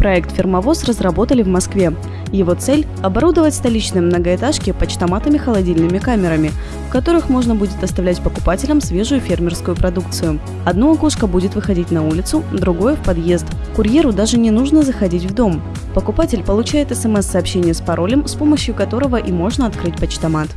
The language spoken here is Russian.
Проект «Фермовоз» разработали в Москве. Его цель – оборудовать столичные многоэтажки почтоматами-холодильными камерами, в которых можно будет оставлять покупателям свежую фермерскую продукцию. Одно окошко будет выходить на улицу, другое – в подъезд. Курьеру даже не нужно заходить в дом. Покупатель получает смс-сообщение с паролем, с помощью которого и можно открыть почтомат.